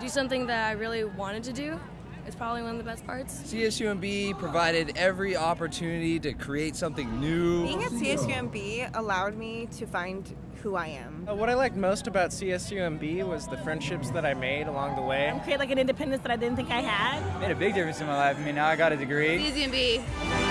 do something that I really wanted to do. It's probably one of the best parts. CSUMB provided every opportunity to create something new. Being at CSUMB allowed me to find who I am. Uh, what I liked most about CSUMB was the friendships that I made along the way. create like an independence that I didn't think I had. made a big difference in my life. I mean, now I got a degree. CSUMB.